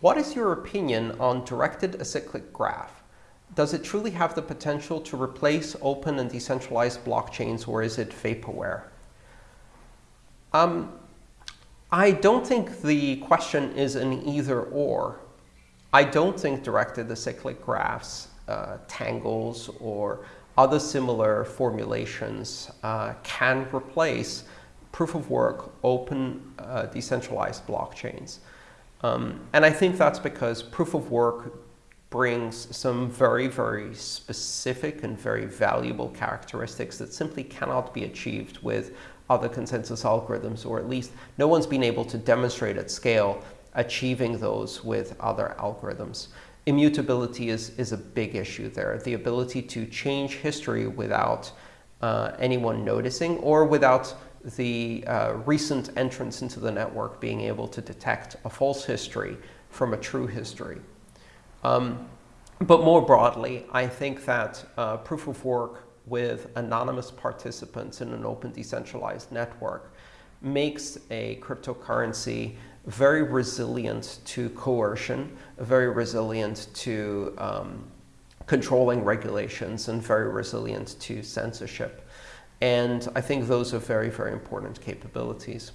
What is your opinion on directed acyclic graph? Does it truly have the potential to replace open and decentralized blockchains, or is it vaporware? Um, I don't think the question is an either-or. I don't think directed acyclic graphs, uh, tangles, or other similar formulations uh, can replace proof-of-work, open, uh, decentralized blockchains. Um, and I think that's because proof of work brings some very, very specific and very valuable characteristics that simply cannot be achieved with other consensus algorithms, or at least no one's been able to demonstrate at scale achieving those with other algorithms. Immutability is, is a big issue there. The ability to change history without uh, anyone noticing or without the uh, recent entrance into the network being able to detect a false history from a true history. Um, but more broadly, I think that uh, proof of work with anonymous participants in an open decentralized network makes a cryptocurrency very resilient to coercion, very resilient to um, controlling regulations, and very resilient to censorship. And I think those are very, very important capabilities.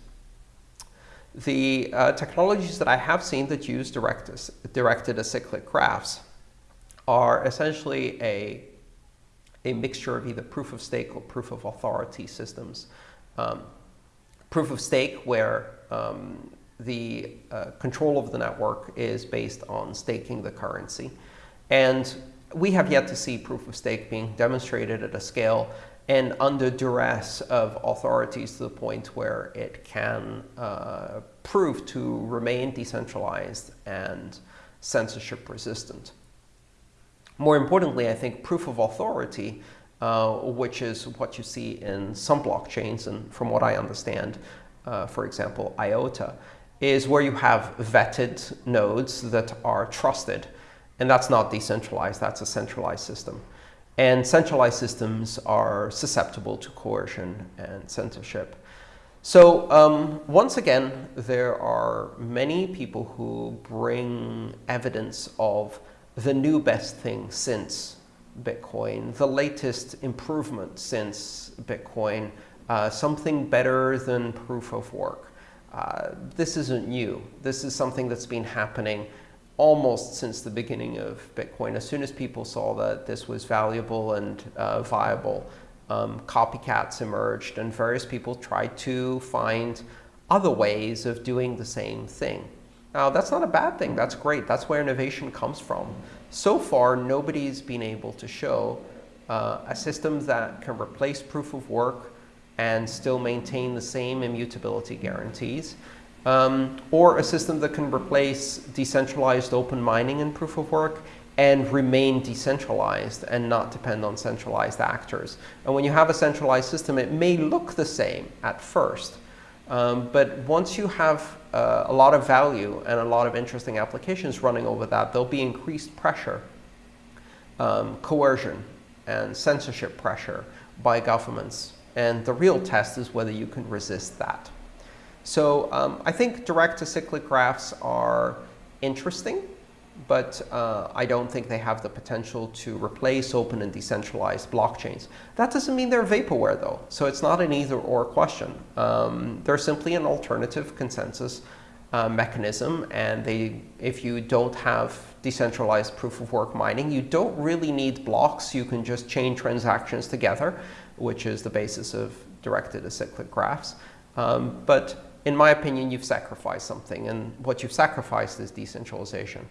The uh, technologies that I have seen that use direct, directed acyclic graphs are essentially a, a mixture of either proof of stake or proof of authority systems. Um, proof of stake, where um, the uh, control of the network is based on staking the currency. And we have yet to see proof of stake being demonstrated at a scale and under duress of authorities to the point where it can uh, prove to remain decentralized and censorship resistant. More importantly, I think proof of authority, uh, which is what you see in some blockchains, and from what I understand, uh, for example, IOTA, is where you have vetted nodes that are trusted. And that's not decentralized, that's a centralized system. And centralized systems are susceptible to coercion and censorship. So um, once again, there are many people who bring evidence of the new best thing since Bitcoin, the latest improvement since Bitcoin, uh, something better than proof of work. Uh, this isn't new. This is something that's been happening almost since the beginning of Bitcoin. As soon as people saw that this was valuable and uh, viable, um, copycats emerged, and various people tried to find other ways of doing the same thing. Now, that's not a bad thing. That's great. That's where innovation comes from. So far, nobody's been able to show uh, a system that can replace proof of work and still maintain the same immutability guarantees um, or a system that can replace decentralized open mining in proof of work and remain decentralized and not depend on centralized actors. And when you have a centralized system, it may look the same at first. Um, but once you have uh, a lot of value and a lot of interesting applications running over that, there'll be increased pressure, um, coercion, and censorship pressure by governments. And the real test is whether you can resist that. So um, I think direct acyclic graphs are interesting, but uh, I don't think they have the potential to replace open and decentralized blockchains. That doesn't mean they're vaporware, though. So it's not an either-or question. Um, they're simply an alternative consensus uh, mechanism. And they, if you don't have decentralized proof-of-work mining, you don't really need blocks. You can just chain transactions together, which is the basis of directed acyclic graphs. Um, but in my opinion, you've sacrificed something. And what you've sacrificed is decentralization.